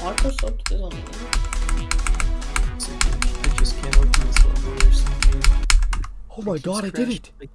Microsoft is on it. I just can't open this level or something. Oh my god, I did it! like